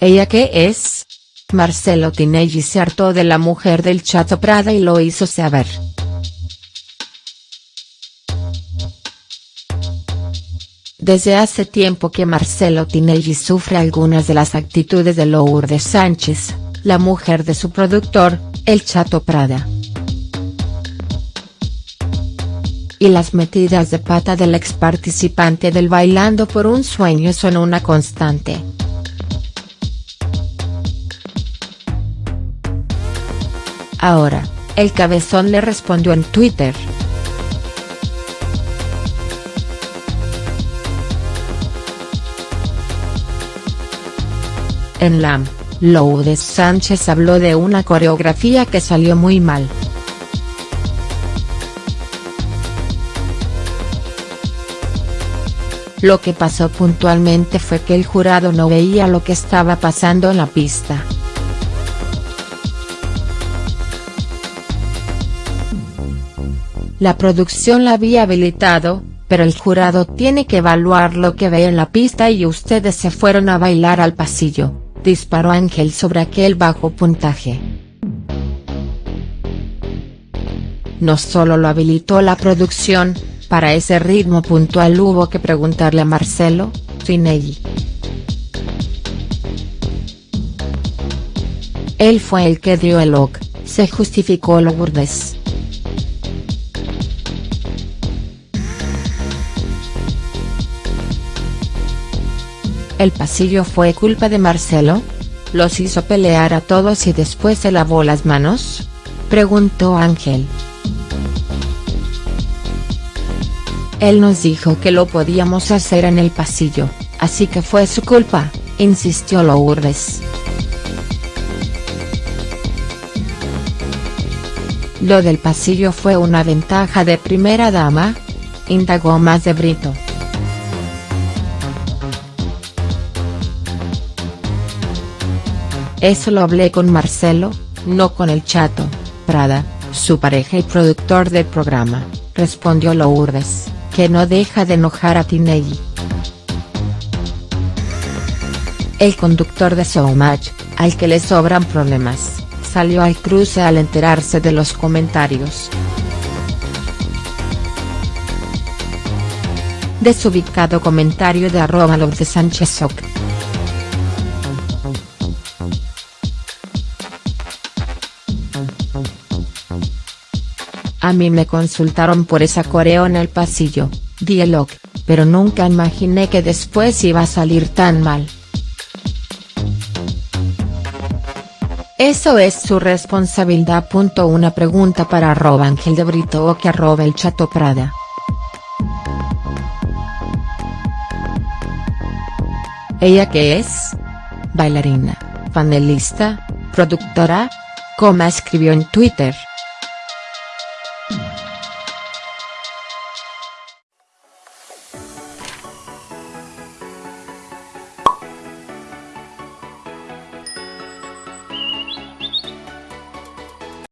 ¿Ella qué es? Marcelo Tinelli se hartó de la mujer del Chato Prada y lo hizo saber. Desde hace tiempo que Marcelo Tinelli sufre algunas de las actitudes de Lourdes Sánchez, la mujer de su productor, el Chato Prada. Y las metidas de pata del ex participante del Bailando por un Sueño son una constante. Ahora, el cabezón le respondió en Twitter. En LAM, Lourdes Sánchez habló de una coreografía que salió muy mal. Lo que pasó puntualmente fue que el jurado no veía lo que estaba pasando en la pista. La producción la había habilitado, pero el jurado tiene que evaluar lo que ve en la pista y ustedes se fueron a bailar al pasillo disparó Ángel sobre aquel bajo puntaje. No solo lo habilitó la producción, para ese ritmo puntual hubo que preguntarle a Marcelo, Tinelli. Él fue el que dio el ok, se justificó Lourdes. ¿El pasillo fue culpa de Marcelo? ¿Los hizo pelear a todos y después se lavó las manos? Preguntó Ángel. Él nos dijo que lo podíamos hacer en el pasillo, así que fue su culpa, insistió Lourdes. Lo del pasillo fue una ventaja de primera dama, indagó más de Brito. Eso lo hablé con Marcelo, no con el chato, Prada, su pareja y productor del programa, respondió Lourdes, que no deja de enojar a Tinelli. El conductor de Showmatch, al que le sobran problemas, salió al cruce al enterarse de los comentarios. Desubicado comentario de arroba Sánchez A mí me consultaron por esa coreo en el pasillo, dialog, pero nunca imaginé que después iba a salir tan mal. Eso es su responsabilidad. Una pregunta para arroba Ángel de Brito o que arroba el Chato Prada. ¿Ella qué es? Bailarina, panelista, productora, como escribió en Twitter.